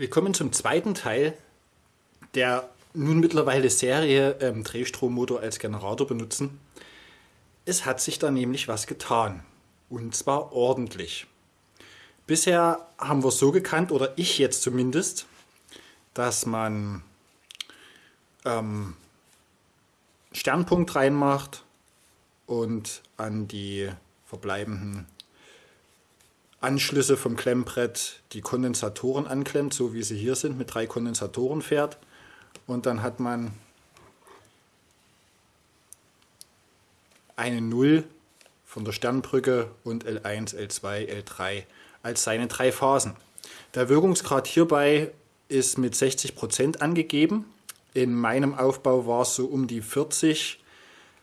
Willkommen zum zweiten Teil der nun mittlerweile Serie ähm, Drehstrommotor als Generator benutzen. Es hat sich da nämlich was getan und zwar ordentlich. Bisher haben wir es so gekannt, oder ich jetzt zumindest, dass man ähm, Sternpunkt reinmacht und an die verbleibenden Anschlüsse vom Klemmbrett die Kondensatoren anklemmt, so wie sie hier sind, mit drei Kondensatoren fährt. Und dann hat man eine 0 von der Sternbrücke und L1, L2, L3 als seine drei Phasen. Der Wirkungsgrad hierbei ist mit 60% angegeben. In meinem Aufbau war es so um die 40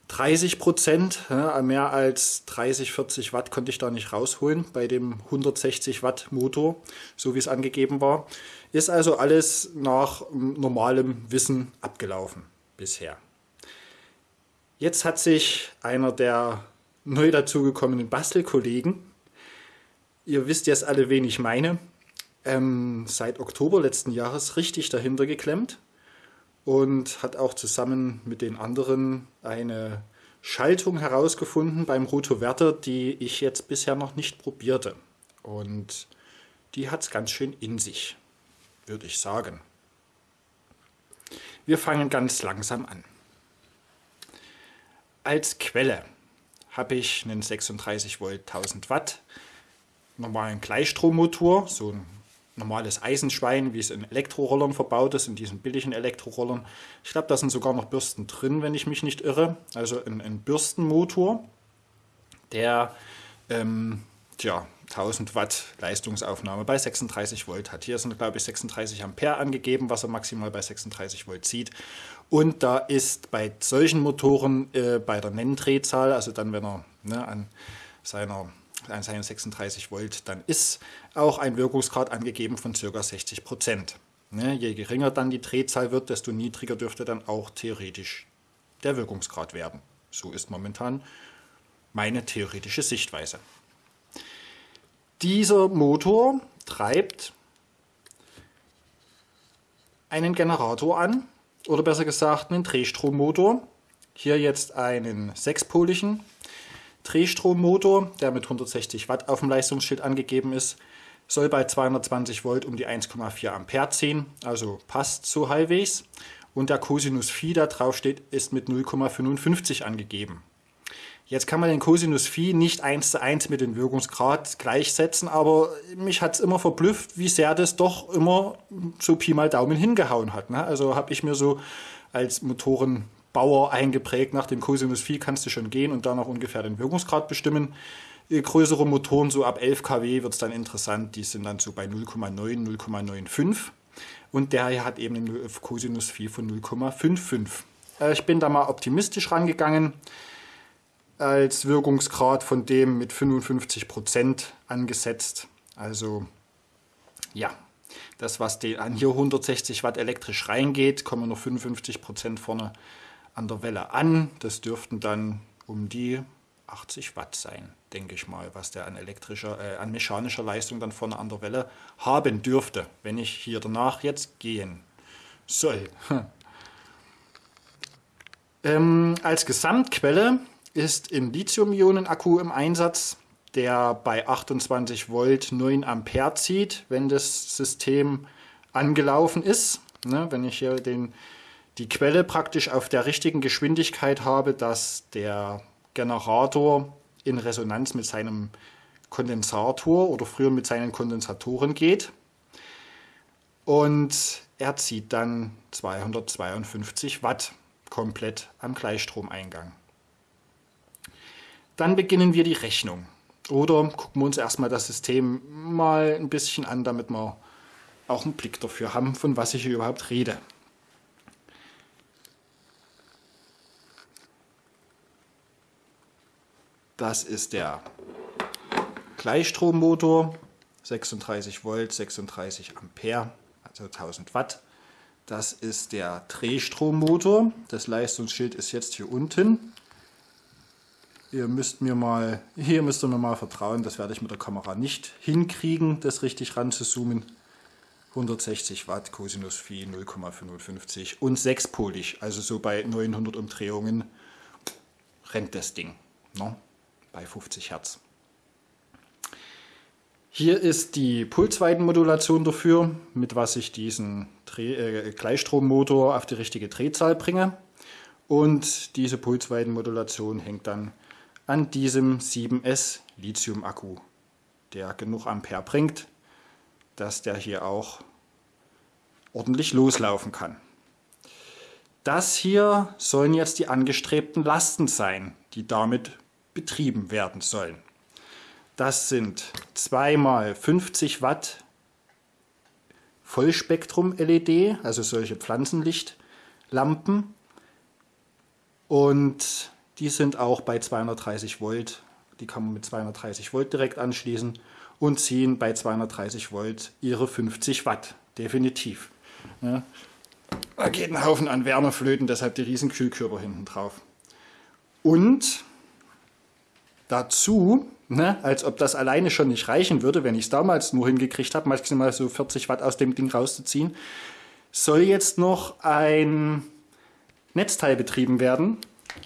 30 Prozent, ja, mehr als 30, 40 Watt konnte ich da nicht rausholen bei dem 160 Watt Motor, so wie es angegeben war. Ist also alles nach normalem Wissen abgelaufen bisher. Jetzt hat sich einer der neu dazugekommenen Bastelkollegen, ihr wisst jetzt alle, wen ich meine, ähm, seit Oktober letzten Jahres richtig dahinter geklemmt und hat auch zusammen mit den anderen eine Schaltung herausgefunden beim Rotoverter, die ich jetzt bisher noch nicht probierte. Und die hat es ganz schön in sich, würde ich sagen. Wir fangen ganz langsam an. Als Quelle habe ich einen 36 Volt 1000 Watt normalen Gleichstrommotor, so ein normales Eisenschwein, wie es in Elektrorollern verbaut ist, in diesen billigen Elektrorollern. Ich glaube, da sind sogar noch Bürsten drin, wenn ich mich nicht irre. Also ein, ein Bürstenmotor, der ähm, tja, 1000 Watt Leistungsaufnahme bei 36 Volt hat. Hier sind, glaube ich, 36 Ampere angegeben, was er maximal bei 36 Volt zieht. Und da ist bei solchen Motoren äh, bei der Nenndrehzahl, also dann, wenn er ne, an seiner seinen 36 Volt, dann ist auch ein Wirkungsgrad angegeben von ca. 60 Prozent. Ne, je geringer dann die Drehzahl wird, desto niedriger dürfte dann auch theoretisch der Wirkungsgrad werden. So ist momentan meine theoretische Sichtweise. Dieser Motor treibt einen Generator an, oder besser gesagt einen Drehstrommotor. Hier jetzt einen sechspoligen Drehstrommotor, der mit 160 Watt auf dem Leistungsschild angegeben ist, soll bei 220 Volt um die 1,4 Ampere ziehen, also passt so halbwegs. Und der Cosinus Phi, der draufsteht, ist mit 0,55 angegeben. Jetzt kann man den Cosinus Phi nicht eins zu eins mit dem Wirkungsgrad gleichsetzen, aber mich hat es immer verblüfft, wie sehr das doch immer so Pi mal Daumen hingehauen hat. Ne? Also habe ich mir so als Motoren Bauer eingeprägt. Nach dem Cosinus Phi kannst du schon gehen und dann auch ungefähr den Wirkungsgrad bestimmen. Äh, größere Motoren, so ab 11 kW, wird es dann interessant. Die sind dann so bei 0,9, 0,95. Und der hier hat eben einen Cosinus Phi von 0,55. Äh, ich bin da mal optimistisch rangegangen als Wirkungsgrad von dem mit 55% angesetzt. Also ja, das was an hier 160 Watt elektrisch reingeht, kommen noch 55% vorne an der Welle an. Das dürften dann um die 80 Watt sein, denke ich mal, was der an elektrischer, äh, an mechanischer Leistung dann vorne an der Welle haben dürfte, wenn ich hier danach jetzt gehen soll. ähm, als Gesamtquelle ist ein Lithium-Ionen-Akku im Einsatz, der bei 28 Volt 9 Ampere zieht, wenn das System angelaufen ist. Ne, wenn ich hier den die Quelle praktisch auf der richtigen Geschwindigkeit habe, dass der Generator in Resonanz mit seinem Kondensator oder früher mit seinen Kondensatoren geht. Und er zieht dann 252 Watt komplett am Gleichstromeingang. Dann beginnen wir die Rechnung. Oder gucken wir uns erstmal das System mal ein bisschen an, damit wir auch einen Blick dafür haben, von was ich hier überhaupt rede. Das ist der Gleichstrommotor, 36 Volt, 36 Ampere, also 1000 Watt. Das ist der Drehstrommotor. Das Leistungsschild ist jetzt hier unten. Ihr müsst mir mal, hier müsst ihr mir mal vertrauen, das werde ich mit der Kamera nicht hinkriegen, das richtig ranzuzoomen. 160 Watt, Cosinus Phi 0,55 und sechspolig, also so bei 900 Umdrehungen rennt das Ding ne? Bei 50 Hertz. Hier ist die Pulsweitenmodulation dafür, mit was ich diesen Dreh äh, Gleichstrommotor auf die richtige Drehzahl bringe. Und diese Pulsweitenmodulation hängt dann an diesem 7S Lithium-Akku, der genug Ampere bringt, dass der hier auch ordentlich loslaufen kann. Das hier sollen jetzt die angestrebten Lasten sein, die damit betrieben werden sollen. Das sind zweimal 50 Watt Vollspektrum-LED, also solche Pflanzenlichtlampen. Und die sind auch bei 230 Volt, die kann man mit 230 Volt direkt anschließen und ziehen bei 230 Volt ihre 50 Watt, definitiv. Ja. Da geht ein Haufen an Wärmeflöten, deshalb die riesen Kühlkörper hinten drauf. Und dazu, ne, als ob das alleine schon nicht reichen würde, wenn ich es damals nur hingekriegt habe, maximal so 40 Watt aus dem Ding rauszuziehen, soll jetzt noch ein Netzteil betrieben werden,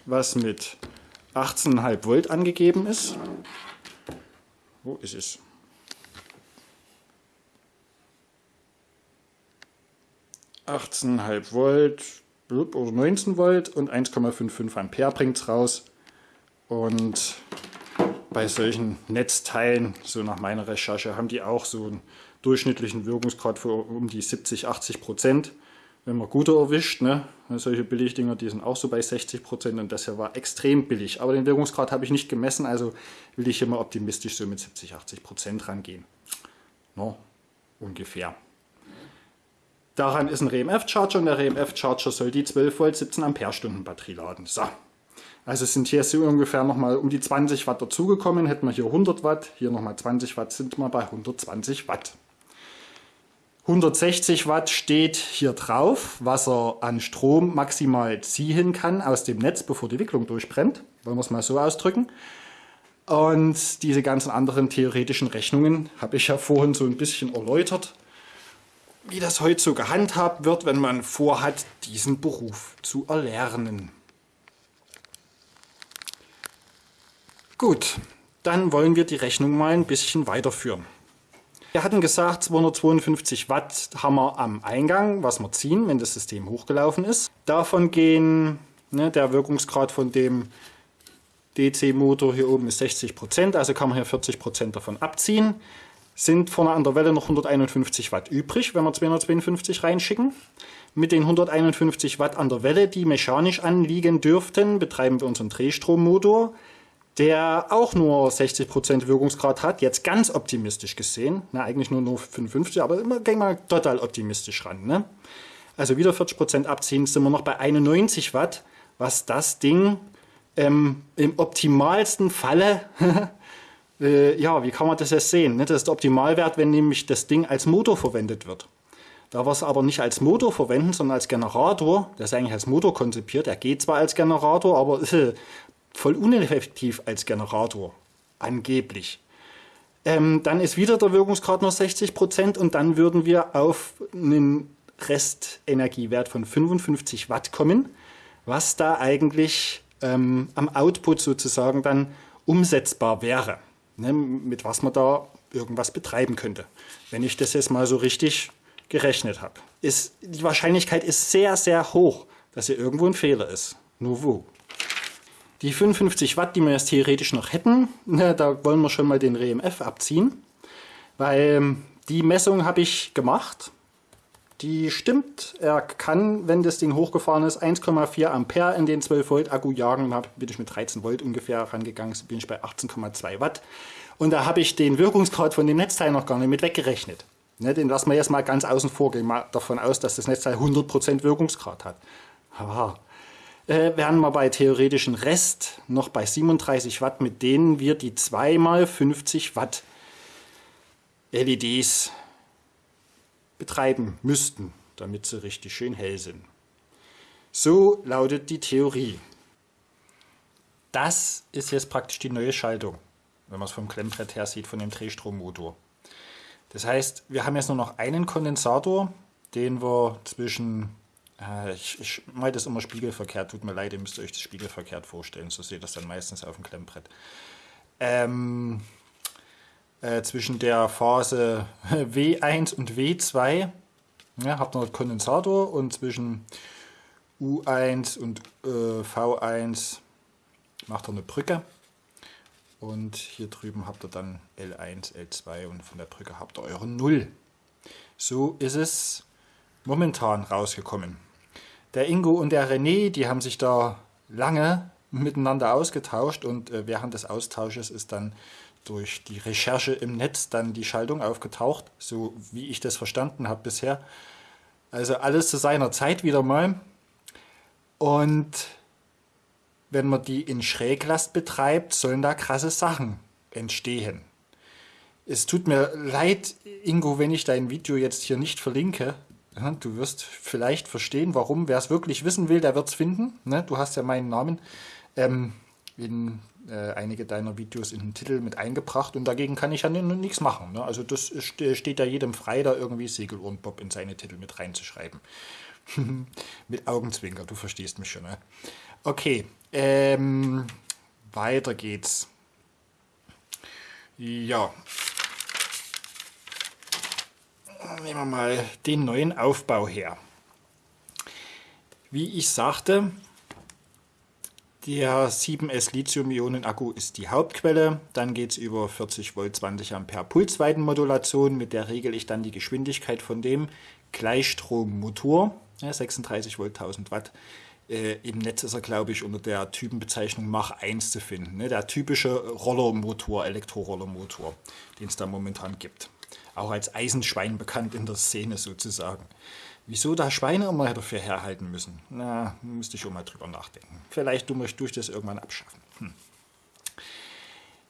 was mit 18,5 Volt angegeben ist. Wo ist es? 18,5 Volt oder 19 Volt und 1,55 Ampere bringt es raus. Und bei solchen Netzteilen, so nach meiner Recherche, haben die auch so einen durchschnittlichen Wirkungsgrad von um die 70, 80 Prozent. Wenn man gute erwischt, ne? solche Billigdinger, die sind auch so bei 60 Prozent und das hier war extrem billig. Aber den Wirkungsgrad habe ich nicht gemessen, also will ich mal optimistisch so mit 70, 80 Prozent rangehen. No, ungefähr. Daran ist ein RMF-Charger und der RMF-Charger soll die 12 Volt 17 Ampere-Stunden Batterie laden. So. Also sind hier so ungefähr nochmal um die 20 Watt dazugekommen. Hätten wir hier 100 Watt, hier nochmal 20 Watt, sind wir bei 120 Watt. 160 Watt steht hier drauf, was er an Strom maximal ziehen kann aus dem Netz, bevor die Wicklung durchbrennt. Wollen wir es mal so ausdrücken. Und diese ganzen anderen theoretischen Rechnungen habe ich ja vorhin so ein bisschen erläutert wie das heute so gehandhabt wird, wenn man vorhat, diesen Beruf zu erlernen. Gut, dann wollen wir die Rechnung mal ein bisschen weiterführen. Wir hatten gesagt, 252 Watt haben wir am Eingang, was wir ziehen, wenn das System hochgelaufen ist. Davon gehen, ne, der Wirkungsgrad von dem DC-Motor hier oben ist 60 Prozent, also kann man hier 40 Prozent davon abziehen sind vorne an der Welle noch 151 Watt übrig, wenn wir 252 reinschicken. Mit den 151 Watt an der Welle, die mechanisch anliegen dürften, betreiben wir unseren Drehstrommotor, der auch nur 60% Wirkungsgrad hat, jetzt ganz optimistisch gesehen, na, eigentlich nur, nur 55, aber immer gehen wir total optimistisch ran. Ne? Also wieder 40% abziehen, sind wir noch bei 91 Watt, was das Ding ähm, im optimalsten Falle äh, ja, wie kann man das jetzt sehen? Ne? Das ist der Optimalwert, wenn nämlich das Ding als Motor verwendet wird. Da wir es aber nicht als Motor verwenden, sondern als Generator, das ist eigentlich als Motor konzipiert, er geht zwar als Generator, aber äh, voll uneffektiv als Generator, angeblich. Ähm, dann ist wieder der Wirkungsgrad nur 60% und dann würden wir auf einen Restenergiewert von 55 Watt kommen, was da eigentlich ähm, am Output sozusagen dann umsetzbar wäre ne, mit was man da irgendwas betreiben könnte. Wenn ich das jetzt mal so richtig gerechnet habe. Ist, die Wahrscheinlichkeit ist sehr, sehr hoch, dass hier irgendwo ein Fehler ist. Nur wo? Die 55 Watt, die wir jetzt theoretisch noch hätten, ne, da wollen wir schon mal den RMF abziehen, weil ähm, die Messung habe ich gemacht. Die stimmt, er kann, wenn das Ding hochgefahren ist, 1,4 Ampere in den 12 Volt Akku jagen. Da bin ich mit 13 Volt ungefähr rangegangen, so bin ich bei 18,2 Watt. Und da habe ich den Wirkungsgrad von dem Netzteil noch gar nicht mit weggerechnet. Ne, den lassen wir jetzt mal ganz außen vor, gehen mal davon aus, dass das Netzteil 100% Wirkungsgrad hat. Aha. Äh, wären wir bei theoretischen Rest noch bei 37 Watt, mit denen wir die 2x50 Watt LEDs betreiben müssten, damit sie richtig schön hell sind. So lautet die Theorie. Das ist jetzt praktisch die neue Schaltung, wenn man es vom Klemmbrett her sieht, von dem Drehstrommotor. Das heißt, wir haben jetzt nur noch einen Kondensator, den wir zwischen, ich, ich meine das immer spiegelverkehrt, tut mir leid, ihr müsst euch das spiegelverkehrt vorstellen, so seht ihr das dann meistens auf dem Klemmbrett. Ähm, äh, zwischen der Phase W1 und W2 ja, habt ihr einen Kondensator und zwischen U1 und äh, V1 macht ihr eine Brücke. Und hier drüben habt ihr dann L1, L2 und von der Brücke habt ihr eure Null. So ist es momentan rausgekommen. Der Ingo und der René, die haben sich da lange miteinander ausgetauscht und äh, während des Austausches ist dann durch die Recherche im Netz dann die Schaltung aufgetaucht, so wie ich das verstanden habe bisher. Also alles zu seiner Zeit wieder mal. Und wenn man die in Schräglast betreibt, sollen da krasse Sachen entstehen. Es tut mir leid, Ingo, wenn ich dein Video jetzt hier nicht verlinke. Du wirst vielleicht verstehen, warum. Wer es wirklich wissen will, der wird es finden. Ne? Du hast ja meinen Namen ähm, in äh, einige deiner Videos in den Titel mit eingebracht und dagegen kann ich ja nichts machen. Ne? Also das steht ja jedem frei, da irgendwie Segelohrenbob in seine Titel mit reinzuschreiben. mit Augenzwinker, du verstehst mich schon. Ne? Okay, ähm, weiter geht's. Ja. Nehmen wir mal den neuen Aufbau her. Wie ich sagte, der 7S Lithium-Ionen-Akku ist die Hauptquelle. Dann geht es über 40 Volt 20 Ampere Pulsweitenmodulation. Mit der regel ich dann die Geschwindigkeit von dem Gleichstrommotor. Ja, 36 Volt 1000 Watt äh, Im Netz ist er, glaube ich, unter der Typenbezeichnung Mach 1 zu finden. Ne? Der typische Rollermotor, Elektrorollermotor, den es da momentan gibt. Auch als Eisenschwein bekannt in der Szene sozusagen. Wieso da Schweine immer dafür herhalten müssen? Na, müsste ich schon mal drüber nachdenken. Vielleicht du möchtest durch das irgendwann abschaffen. Hm.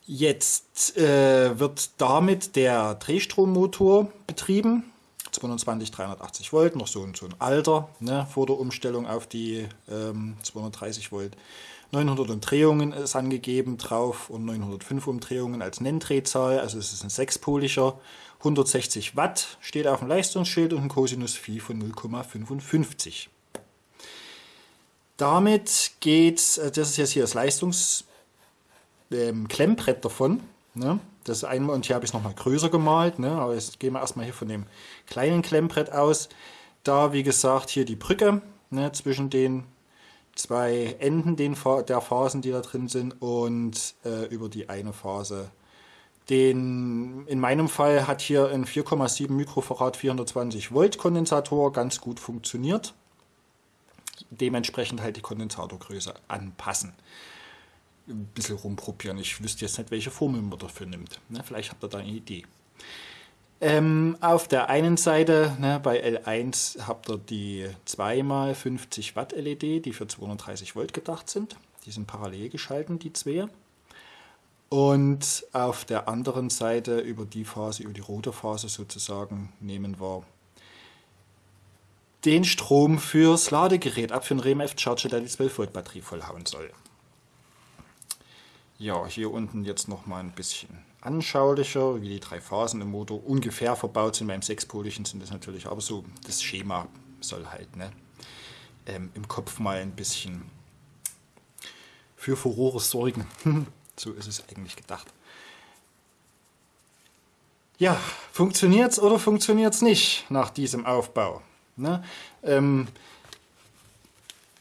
Jetzt äh, wird damit der Drehstrommotor betrieben. 220, 380 Volt, noch so, so ein Alter ne, vor der Umstellung auf die ähm, 230 Volt. 900 Umdrehungen ist angegeben drauf und 905 Umdrehungen als Nenndrehzahl, also es ist ein sechspoliger. 160 Watt steht auf dem Leistungsschild und ein Cosinus Phi von 0,55. Damit geht, äh, das ist jetzt hier das Leistungsklemmbrett ähm, davon. Ne? Das einmal und hier habe ich es nochmal größer gemalt, ne? aber jetzt gehen wir erstmal hier von dem kleinen Klemmbrett aus. Da, wie gesagt, hier die Brücke ne, zwischen den zwei Enden den, der Phasen, die da drin sind und äh, über die eine Phase. Den, in meinem Fall hat hier ein 4,7 Mikrofarad 420 Volt Kondensator ganz gut funktioniert. Dementsprechend halt die Kondensatorgröße anpassen ein bisschen rumprobieren. Ich wüsste jetzt nicht, welche Formel man dafür nimmt. Ne, vielleicht habt ihr da eine Idee. Ähm, auf der einen Seite, ne, bei L1 habt ihr die 2x50 Watt LED, die für 230 Volt gedacht sind. Die sind parallel geschalten, die zwei. Und auf der anderen Seite über die Phase, über die rote Phase sozusagen, nehmen wir den Strom fürs Ladegerät ab für einen REMF Charger, der die 12 Volt Batterie vollhauen soll. Ja, hier unten jetzt noch mal ein bisschen anschaulicher, wie die drei Phasen im Motor ungefähr verbaut sind. Beim sechspoligen sind das natürlich, aber so das Schema soll halt ne, ähm, im Kopf mal ein bisschen für Furore sorgen. so ist es eigentlich gedacht. Ja, funktioniert es oder funktioniert es nicht nach diesem Aufbau? Ne? Ähm,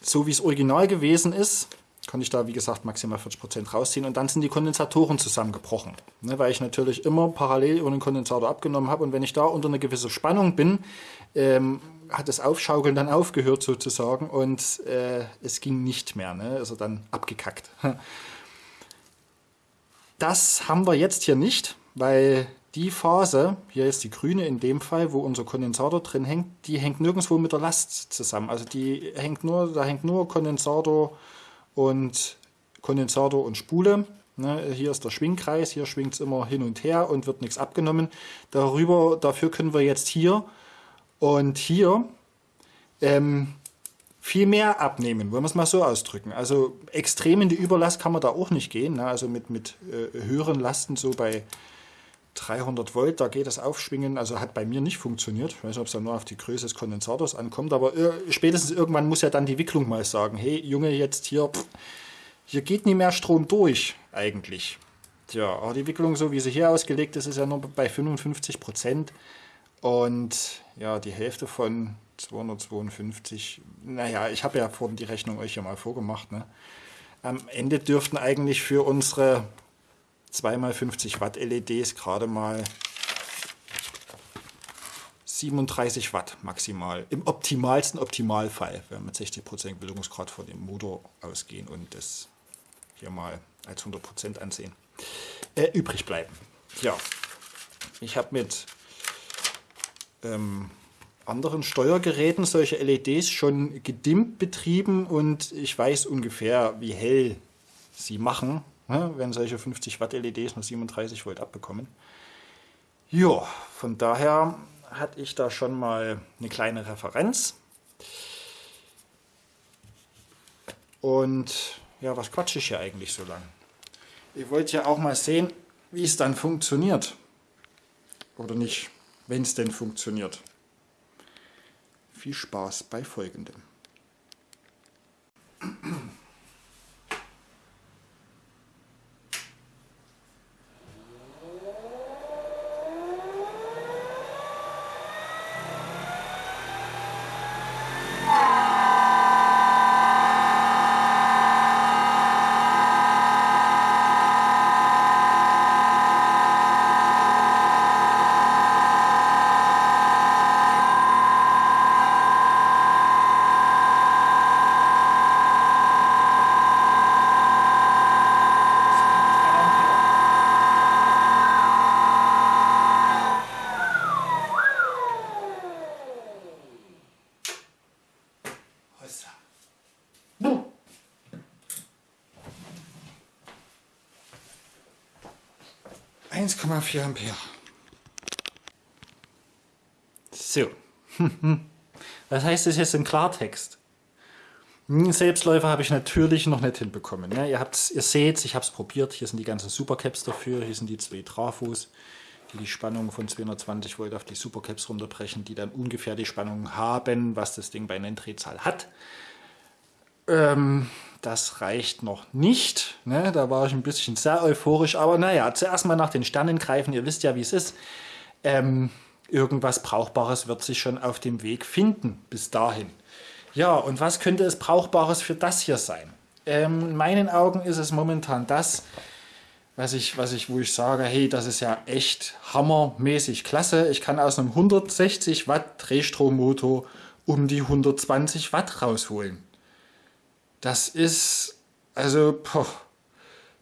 so wie es original gewesen ist, kann ich da, wie gesagt, maximal 40% rausziehen und dann sind die Kondensatoren zusammengebrochen. Ne, weil ich natürlich immer parallel über den Kondensator abgenommen habe und wenn ich da unter einer gewissen Spannung bin, ähm, hat das Aufschaukeln dann aufgehört sozusagen und äh, es ging nicht mehr, ne? also dann abgekackt. Das haben wir jetzt hier nicht, weil die Phase, hier ist die grüne in dem Fall, wo unser Kondensator drin hängt, die hängt nirgendwo mit der Last zusammen. Also die hängt nur, da hängt nur Kondensator und Kondensator und Spule. Ne, hier ist der Schwingkreis, hier schwingt es immer hin und her und wird nichts abgenommen. Darüber, dafür können wir jetzt hier und hier ähm, viel mehr abnehmen, wollen wir es mal so ausdrücken. Also extrem in die Überlast kann man da auch nicht gehen. Ne? Also mit, mit äh, höheren Lasten, so bei 300 Volt, da geht das Aufschwingen, also hat bei mir nicht funktioniert. Ich weiß nicht, ob es dann nur auf die Größe des Kondensators ankommt, aber äh, spätestens irgendwann muss ja dann die Wicklung mal sagen, hey Junge, jetzt hier, pff, hier geht nie mehr Strom durch eigentlich. Tja, aber die Wicklung, so wie sie hier ausgelegt ist, ist ja nur bei 55 Prozent. Und ja, die Hälfte von 252, naja, ich habe ja vorhin die Rechnung euch ja mal vorgemacht. Ne? Am Ende dürften eigentlich für unsere 2x50 Watt LEDs gerade mal 37 Watt maximal. Im optimalsten Optimalfall, wenn wir mit 60% Bildungsgrad von dem Motor ausgehen und das hier mal als 100% ansehen, äh, übrig bleiben. Ja, ich habe mit ähm, anderen Steuergeräten solche LEDs schon gedimmt betrieben und ich weiß ungefähr, wie hell sie machen, ne, wenn solche 50 Watt LEDs nur 37 Volt abbekommen. Ja, von daher hatte ich da schon mal eine kleine Referenz. Und ja, was quatsche ich hier eigentlich so lang? Ich wollte ja auch mal sehen, wie es dann funktioniert. Oder nicht, wenn es denn funktioniert. Viel Spaß bei folgendem. 1,4 Ampere. So. Was heißt das jetzt im Klartext? Hm, Selbstläufer habe ich natürlich noch nicht hinbekommen. Ne? Ihr, ihr seht ich habe es probiert. Hier sind die ganzen Supercaps dafür. Hier sind die zwei Trafos, die die Spannung von 220 Volt auf die Supercaps runterbrechen, die dann ungefähr die Spannung haben, was das Ding bei Nenndrehzahl hat. Ähm, das reicht noch nicht. Ne? Da war ich ein bisschen sehr euphorisch. Aber naja, zuerst mal nach den Sternen greifen. Ihr wisst ja, wie es ist. Ähm, irgendwas Brauchbares wird sich schon auf dem Weg finden bis dahin. Ja, und was könnte es Brauchbares für das hier sein? Ähm, in meinen Augen ist es momentan das, was ich, was ich, wo ich sage, hey, das ist ja echt hammermäßig klasse. Ich kann aus einem 160 Watt Drehstrommotor um die 120 Watt rausholen. Das ist, also, poh,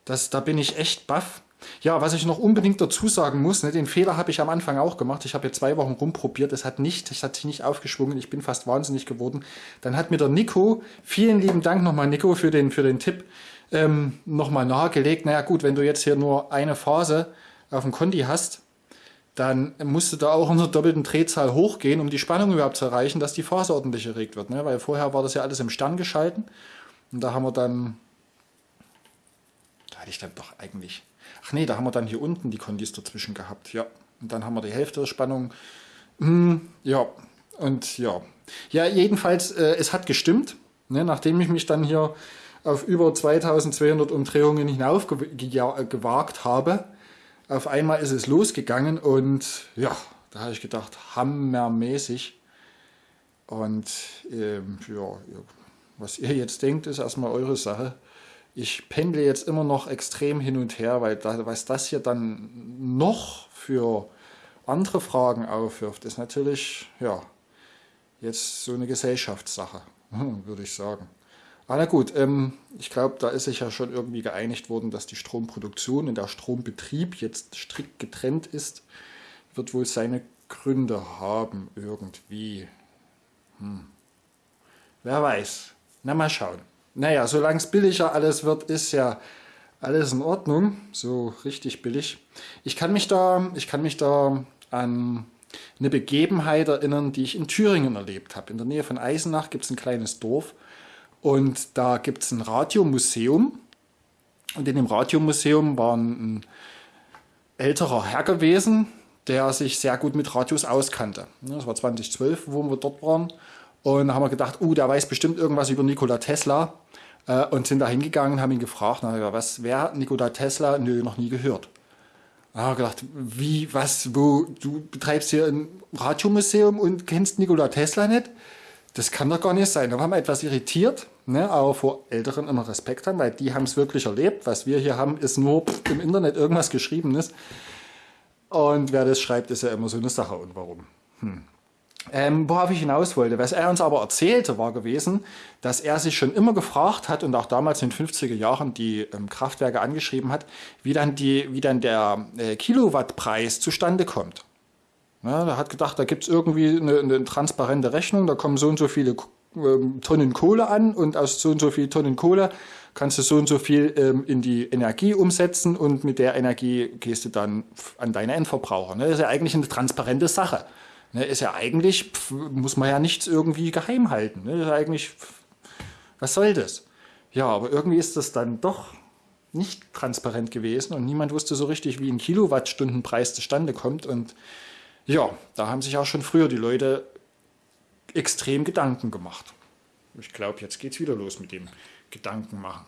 das, da bin ich echt baff. Ja, was ich noch unbedingt dazu sagen muss, ne, den Fehler habe ich am Anfang auch gemacht. Ich habe jetzt zwei Wochen rumprobiert, es hat nicht, es hat sich nicht aufgeschwungen, ich bin fast wahnsinnig geworden. Dann hat mir der Nico, vielen lieben Dank nochmal Nico für den, für den Tipp, ähm, nochmal nahegelegt. Naja gut, wenn du jetzt hier nur eine Phase auf dem Conti hast, dann musst du da auch in der doppelten Drehzahl hochgehen, um die Spannung überhaupt zu erreichen, dass die Phase ordentlich erregt wird. Ne? Weil vorher war das ja alles im Stern geschalten und da haben wir dann, da hatte ich dann doch eigentlich, ach nee, da haben wir dann hier unten die Kondis dazwischen gehabt, ja. Und dann haben wir die Hälfte der Spannung. Hm, ja, und ja. Ja, jedenfalls, äh, es hat gestimmt. Ne, nachdem ich mich dann hier auf über 2200 Umdrehungen hinauf gewagt habe, auf einmal ist es losgegangen und ja, da habe ich gedacht, hammermäßig. Und ähm, ja, was ihr jetzt denkt, ist erstmal eure Sache. Ich pendle jetzt immer noch extrem hin und her, weil da, was das hier dann noch für andere Fragen aufwirft, ist natürlich, ja, jetzt so eine Gesellschaftssache, würde ich sagen. Aber na gut, ähm, ich glaube, da ist sich ja schon irgendwie geeinigt worden, dass die Stromproduktion und der Strombetrieb jetzt strikt getrennt ist. Wird wohl seine Gründe haben, irgendwie. Hm. Wer weiß. Na, mal schauen. Naja, solange es billiger alles wird, ist ja alles in Ordnung. So richtig billig. Ich kann mich da, ich kann mich da an eine Begebenheit erinnern, die ich in Thüringen erlebt habe. In der Nähe von Eisenach gibt es ein kleines Dorf und da gibt es ein Radiomuseum. Und in dem Radiomuseum waren ein älterer Herr gewesen, der sich sehr gut mit Radios auskannte. Das war 2012, wo wir dort waren. Und haben wir gedacht, uh, der weiß bestimmt irgendwas über Nikola Tesla. Äh, und sind da hingegangen haben ihn gefragt, na, was, wer Nikola Tesla? Nö, noch nie gehört. Da haben wir gedacht, wie, was, wo, du betreibst hier ein Radiomuseum und kennst Nikola Tesla nicht? Das kann doch gar nicht sein. Da waren wir etwas irritiert, ne, aber vor Älteren immer Respekt haben, weil die haben es wirklich erlebt. Was wir hier haben, ist nur im Internet irgendwas Geschriebenes. Und wer das schreibt, ist ja immer so eine Sache. Und warum? Hm. Ähm, worauf ich hinaus wollte, was er uns aber erzählte, war gewesen, dass er sich schon immer gefragt hat und auch damals in den 50er Jahren die ähm, Kraftwerke angeschrieben hat, wie dann, die, wie dann der äh, Kilowattpreis zustande kommt. Ja, er hat gedacht, da gibt es irgendwie eine, eine, transparente Rechnung, da kommen so und so viele ähm, Tonnen Kohle an und aus so und so viel Tonnen Kohle kannst du so und so viel ähm, in die Energie umsetzen und mit der Energie gehst du dann an deine Endverbraucher. Ne? Das ist ja eigentlich eine transparente Sache. Ne? Ist ja eigentlich, pf, muss man ja nichts irgendwie geheim halten. Ne? Ist eigentlich, pf, was soll das? Ja, aber irgendwie ist das dann doch nicht transparent gewesen und niemand wusste so richtig, wie ein Kilowattstundenpreis zustande kommt. Und ja, da haben sich auch schon früher die Leute extrem Gedanken gemacht. Ich glaube, jetzt geht es wieder los mit dem Gedanken machen.